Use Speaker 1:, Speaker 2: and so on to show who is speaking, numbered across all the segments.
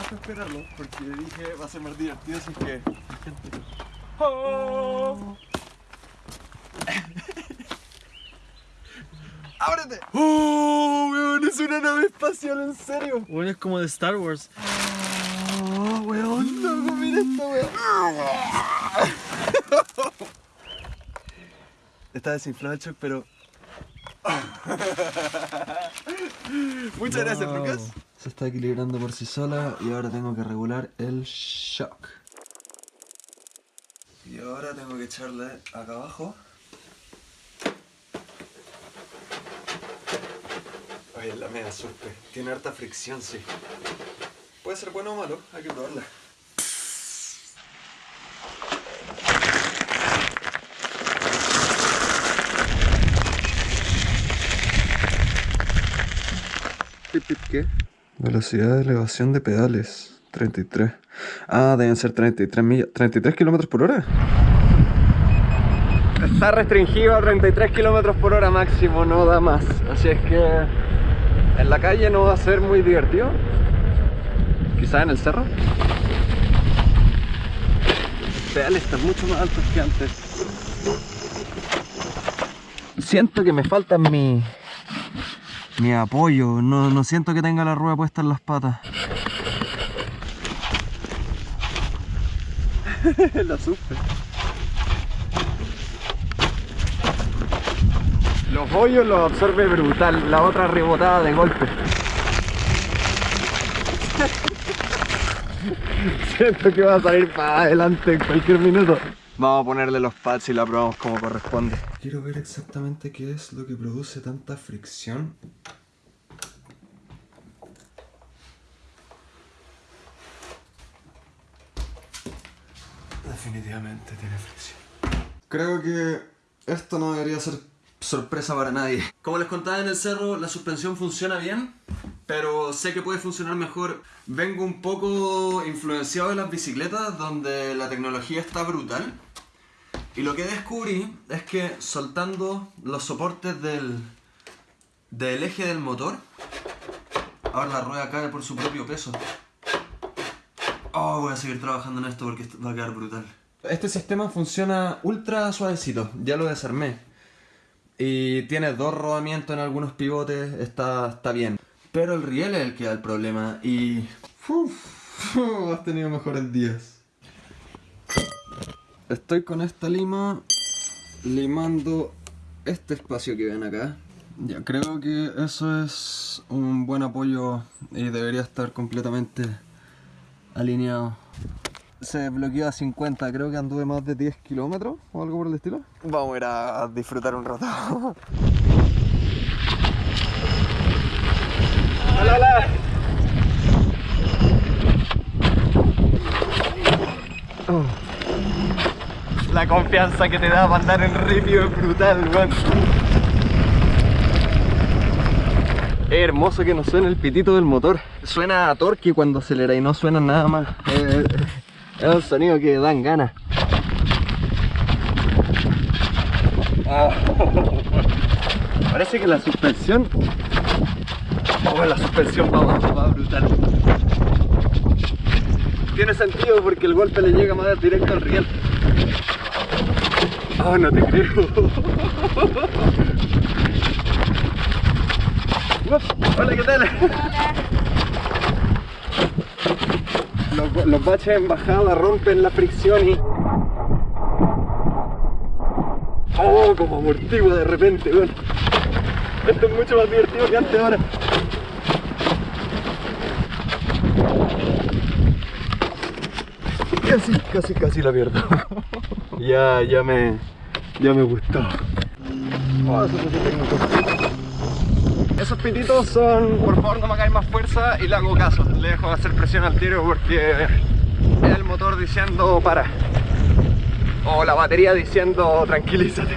Speaker 1: esperarlo porque dije va a ser más divertido si es que ¡Oh! ¡Ábrete! ¡Oh, weón! Es una nave espacial, en serio.
Speaker 2: Bueno, es como de Star Wars.
Speaker 1: ¡Oh, weón! No, mira esto, weón. Está desinflado el shock, pero... Muchas gracias. Lucas.
Speaker 2: Se está equilibrando por sí sola y ahora tengo que regular el shock.
Speaker 1: Y ahora tengo que echarle acá abajo. Oye, la media supe. Tiene harta fricción, sí. Puede ser bueno o malo, hay que probarla. ¿Qué? Velocidad de elevación de pedales. 33. Ah, deben ser 33 millas. 33 kilómetros por hora. Está restringido a 33 kilómetros por hora máximo, no da más. Así es que en la calle no va a ser muy divertido. Quizá en el cerro. Los pedales están mucho más altos que antes. Siento que me faltan mi, mi apoyo. No, no siento que tenga la rueda puesta en las patas. la supe. Los hoyos los absorbe brutal, la otra rebotada de golpe. Siento que va a salir para adelante en cualquier minuto. Vamos a ponerle los pads y la probamos como corresponde. Quiero ver exactamente qué es lo que produce tanta fricción. Definitivamente tiene fricción. Creo que esto no debería ser sorpresa para nadie. Como les contaba en el cerro, la suspensión funciona bien, pero sé que puede funcionar mejor. Vengo un poco influenciado de las bicicletas, donde la tecnología está brutal. Y lo que descubrí es que soltando los soportes del, del eje del motor, ahora la rueda cae por su propio peso. Oh, voy a seguir trabajando en esto porque esto va a quedar brutal. Este sistema funciona ultra suavecito, ya lo desarmé. Y tiene dos rodamientos en algunos pivotes, está, está bien. Pero el riel es el que da el problema y... Uf, has tenido mejores días. Estoy con esta lima limando este espacio que ven acá. Ya creo que eso es un buen apoyo y debería estar completamente alineado. Se bloqueó a 50, creo que anduve más de 10 kilómetros o algo por el estilo. Vamos a ir a disfrutar un rato. hola, hola. Oh. La confianza que te da para andar en ripio es brutal, weón. Hermoso que no suene el pitito del motor. Suena a torque cuando acelera y no suena nada más. Es un sonido que dan ganas. Ah. Parece que la suspensión... Oh, la suspensión va va brutal. Tiene sentido porque el golpe le llega más directo al riel. Oh, no te creo. Hola, ¿qué tal? Los, baches en bajada rompen la fricción y... Oh, como amortigua de repente, weón. Esto es mucho más divertido que antes ahora. Casi, casi, casi la pierdo. ya, ya me... Ya me gustó. Oh. Esos pititos son, por favor no me hagáis más fuerza y le hago caso. Le dejo de hacer presión al tiro porque es el motor diciendo para. O la batería diciendo tranquilízate.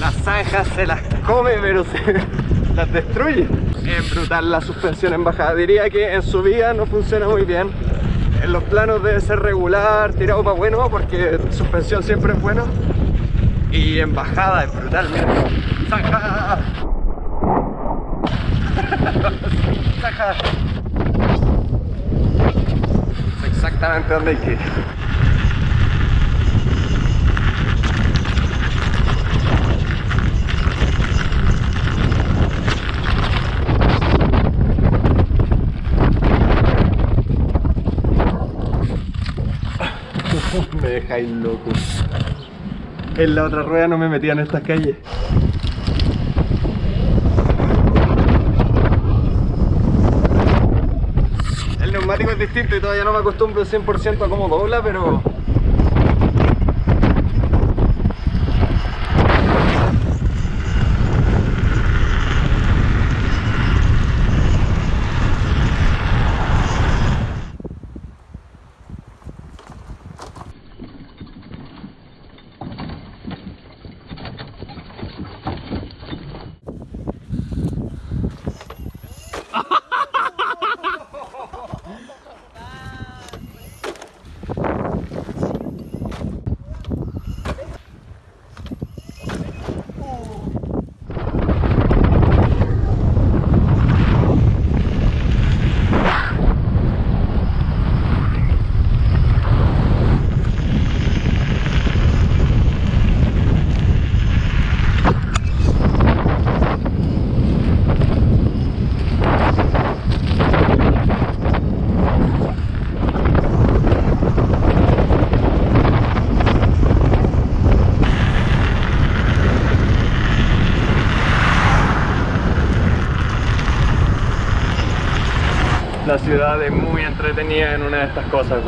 Speaker 1: Las zanjas se las come pero se las destruye. Es brutal la suspensión en bajada. Diría que en subida no funciona muy bien. En los planos debe ser regular, tirado para bueno, porque suspensión siempre es bueno. Y en bajada es brutal, mira. ¡Saja! Es exactamente donde hay que ir. Dejáis loco. En la otra rueda no me metía en estas calles. El neumático es distinto y todavía no me acostumbro 100% a cómo dobla, pero... La ciudad es entretenida en una de estas cosas.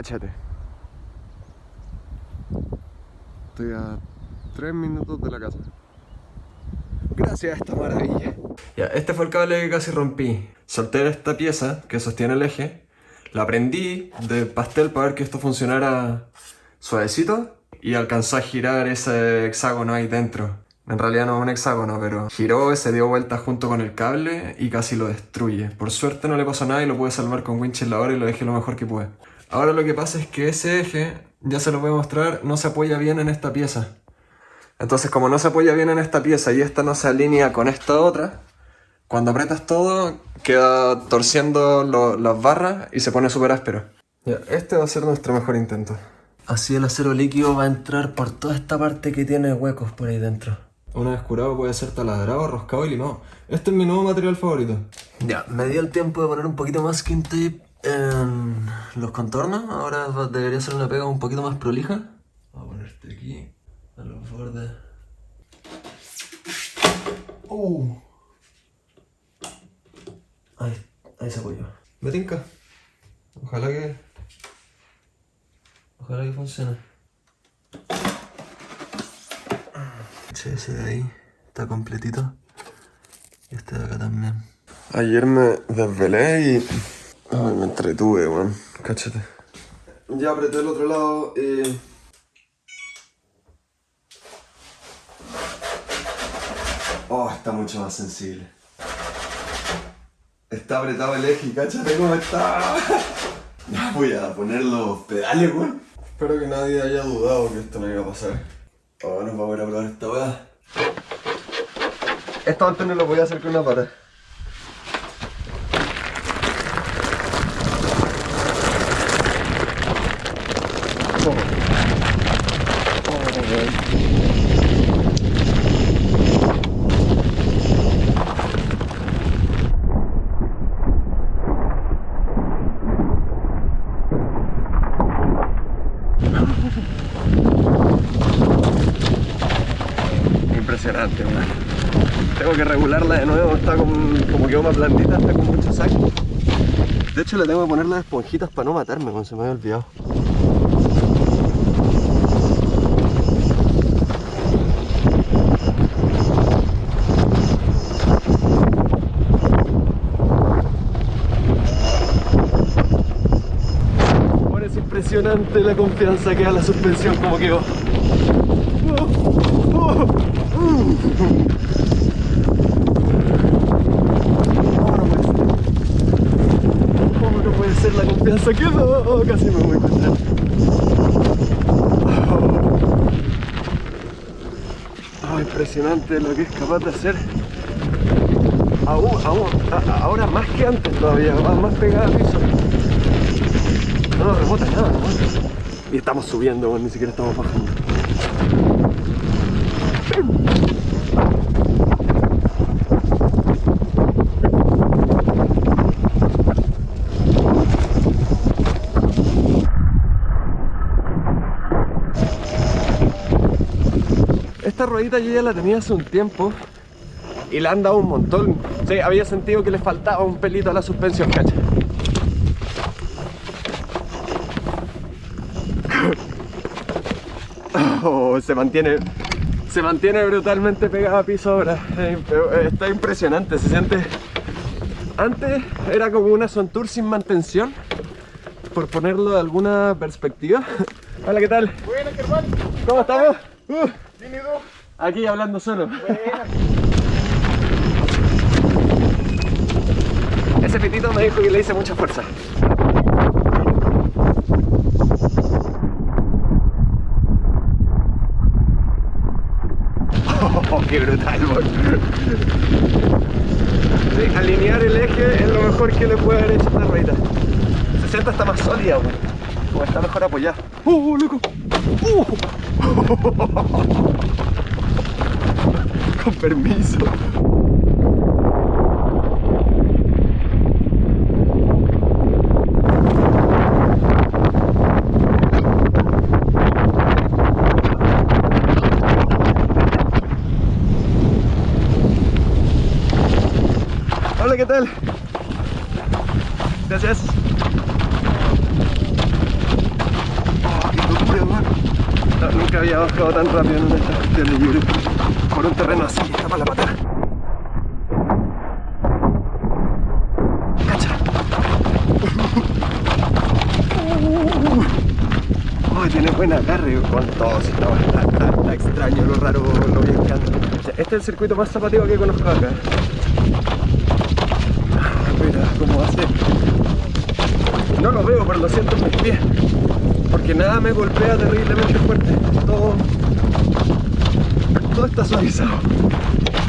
Speaker 1: Cáchate. Estoy a 3 minutos de la casa. Gracias a esta maravilla. Ya, este fue el cable que casi rompí. Solté esta pieza que sostiene el eje. La prendí de pastel para ver que esto funcionara suavecito. Y alcanzó a girar ese hexágono ahí dentro. En realidad no es un hexágono, pero giró, se dio vuelta junto con el cable y casi lo destruye. Por suerte no le pasó nada y lo pude salvar con winch en la hora y lo dejé lo mejor que pude. Ahora lo que pasa es que ese eje, ya se lo voy a mostrar, no se apoya bien en esta pieza. Entonces como no se apoya bien en esta pieza y esta no se alinea con esta otra, cuando apretas todo queda torciendo lo- las barras y se pone súper áspero. Ya, este va a ser nuestro mejor intento. Así el acero líquido va a entrar por toda esta parte que tiene huecos por ahí dentro. Una vez curado puede ser taladrado, roscado y limado. Este es mi nuevo material favorito. Ya, me dio el tiempo de poner un poquito más skin tape en los contornos. Ahora va- debería ser una pega un poquito más prolija. Voy a ponerte aquí, a los bordes. Uh. Ahí, ahí se apoyó. Me tinca. Ojalá que... Ojalá que funcione. Sí, ese de ahí está completito. Y este de acá también. Ayer me desvelé y... Ay, me entretuve, weón. Cáchate. Ya apreté el otro lado y... Oh, está mucho más sensible. Está apretado el eje cáchate cómo está. Ya voy a poner los pedales, weón. Espero que nadie haya dudado que esto no iba a pasar. Ahora nos vamos a ir a probar esta weá. Esto antes no lo voy a hacer con una pata. weón. Impresionante, weón. Tengo que regularla de nuevo, está con- como quedó más blandita, está con mucho saco. De hecho le tengo que poner las esponjitas para no matarme, se me había olvidado. Ahora es impresionante la confianza que da la suspensión como quedó no puede ser. Oh, no puede que da. Oh, casi me voy a encontrar. Oh, impresionante lo que es capaz de hacer. Ahora más que antes todavía, más pegada al piso. No rebota nada. Y estamos subiendo, ni siquiera estamos bajando. Esta ruedita yo ya la tenía hace un tiempo y la han dado un montón. Sí, había sentido que le faltaba un pelito a la suspensión, cacha. Oh, se mantiene se mantiene brutalmente pegada a piso ahora. Está impresionante, se siente. Antes era como una Sontour sin mantención, por ponerlo de alguna perspectiva. Hola, ¿qué tal?
Speaker 3: Buena, Germán.
Speaker 1: ¿Cómo estamos? Uh. Aquí hablando solo. Ese pitito me dijo que le hice mucha fuerza. Oh, qué brutal, boy. Sí, alinear el eje es lo mejor que le puede haber hecho a esta ruedita. Se siente hasta más sólida, weón. Como está mejor apoyada. ¡Oh, loco! ¡Uh! Con permiso. Hola, ¿qué tal? Gracias. Oh, qué locura, man. No, nunca había tan rápido en de creo. Por un terreno así, está para la pata. Cacha. Oh, tiene buen agarre con todo, si no, está, extraño, lo raro, lo bien que anda. Este es el circuito más zapateo que conozco acá. Mira cómo hace. No lo veo, pero lo siento en mis pies. Porque nada me golpea terriblemente fuerte. Todo. Todo está suavizado.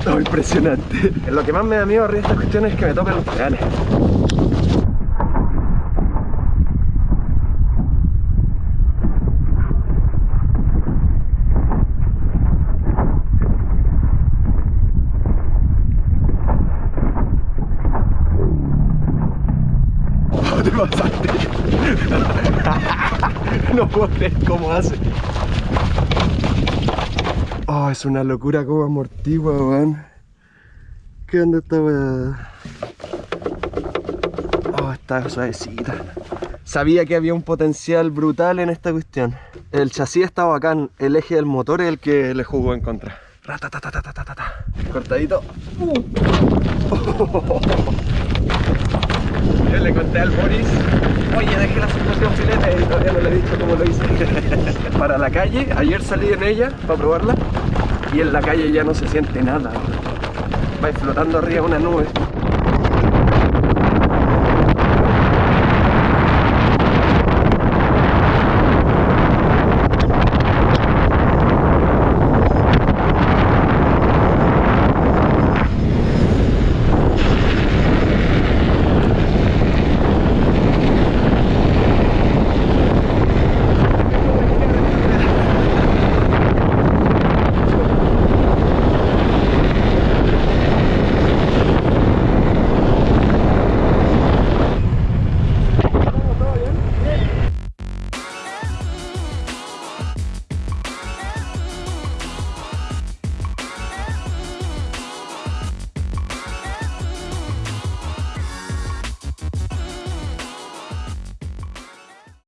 Speaker 1: No, impresionante. Lo que más me da miedo arriba de estas cuestiones es que me toquen los pedales. Te pasaste. no puedo creer cómo hace. Oh, es una locura como amortigua, weón. ¿Qué onda esta weá? Oh, está suavecita. Sabía que había un potencial brutal en esta cuestión. El chasis está bacán, el eje del motor es el que le jugó en contra. Cortadito. Uh. Yo le conté al Boris, oye, dejé la suspensión filete y todavía no le he dicho cómo lo hice. para la calle, ayer salí en ella para probarla y en la calle ya no se siente nada. Va flotando arriba una nube.